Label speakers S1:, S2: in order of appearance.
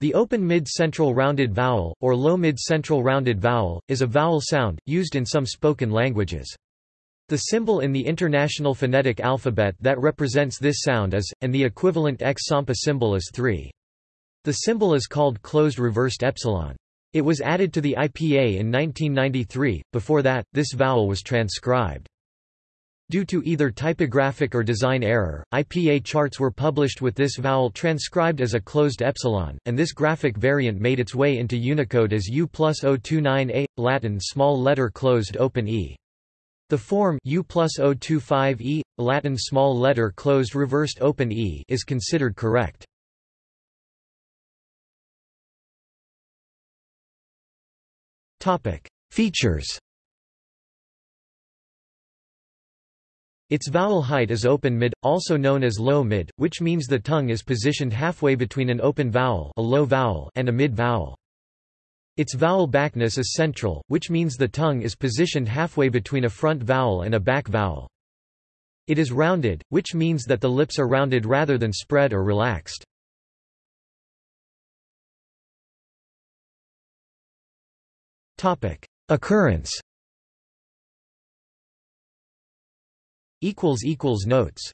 S1: The open mid-central rounded vowel, or low mid-central rounded vowel, is a vowel sound, used in some spoken languages. The symbol in the International Phonetic Alphabet that represents this sound is, and the equivalent X-Sampa symbol is 3. The symbol is called closed reversed epsilon. It was added to the IPA in 1993, before that, this vowel was transcribed. Due to either typographic or design error, IPA charts were published with this vowel transcribed as a closed epsilon, and this graphic variant made its way into Unicode as U plus 029A, Latin small letter closed open e. The form U plus 025E, Latin small letter closed reversed open e is considered correct. Features Its vowel height is open mid, also known as low mid, which means the tongue is positioned halfway between an open vowel, a low vowel and a mid vowel. Its vowel backness is central, which means the tongue is positioned halfway between a front vowel and a back vowel. It is rounded, which means that the lips are rounded rather than spread or relaxed. Occurrence Notes